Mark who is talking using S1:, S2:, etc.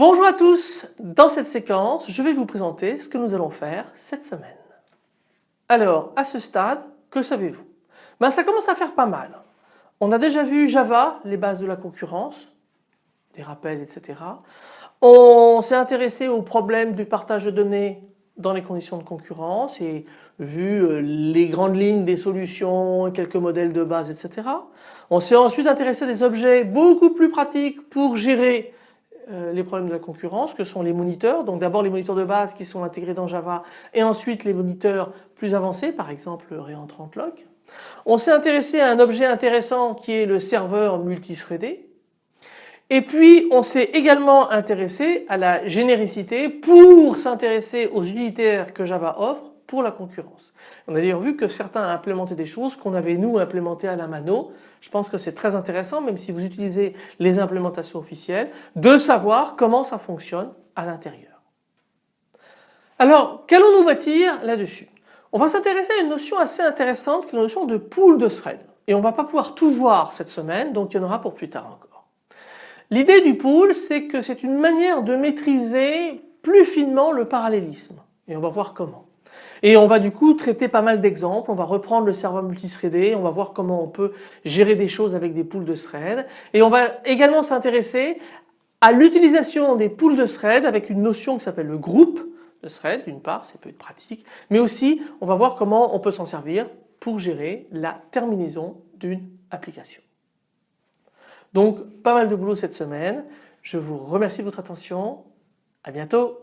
S1: Bonjour à tous, dans cette séquence je vais vous présenter ce que nous allons faire cette semaine. Alors à ce stade, que savez-vous? Ben, Ça commence à faire pas mal. On a déjà vu Java, les bases de la concurrence, des rappels etc. On s'est intéressé au problème du partage de données dans les conditions de concurrence et vu euh, les grandes lignes des solutions, quelques modèles de base etc. On s'est ensuite intéressé à des objets beaucoup plus pratiques pour gérer les problèmes de la concurrence que sont les moniteurs. Donc d'abord les moniteurs de base qui sont intégrés dans Java et ensuite les moniteurs plus avancés par exemple Réentrant Lock. On s'est intéressé à un objet intéressant qui est le serveur multithreadé. Et puis on s'est également intéressé à la généricité pour s'intéresser aux unitaires que Java offre pour la concurrence. On a d'ailleurs vu que certains ont implémenté des choses qu'on avait nous implémentées à la mano. Je pense que c'est très intéressant même si vous utilisez les implémentations officielles de savoir comment ça fonctionne à l'intérieur. Alors qu'allons-nous bâtir là-dessus? On va s'intéresser à une notion assez intéressante qui est la notion de pool de thread. Et on ne va pas pouvoir tout voir cette semaine donc il y en aura pour plus tard encore. L'idée du pool c'est que c'est une manière de maîtriser plus finement le parallélisme et on va voir comment. Et on va du coup traiter pas mal d'exemples, on va reprendre le serveur multithreadé, on va voir comment on peut gérer des choses avec des pools de threads et on va également s'intéresser à l'utilisation des pools de threads avec une notion qui s'appelle le groupe de threads d'une part, ça peut être pratique, mais aussi on va voir comment on peut s'en servir pour gérer la terminaison d'une application. Donc pas mal de boulot cette semaine, je vous remercie de votre attention, à bientôt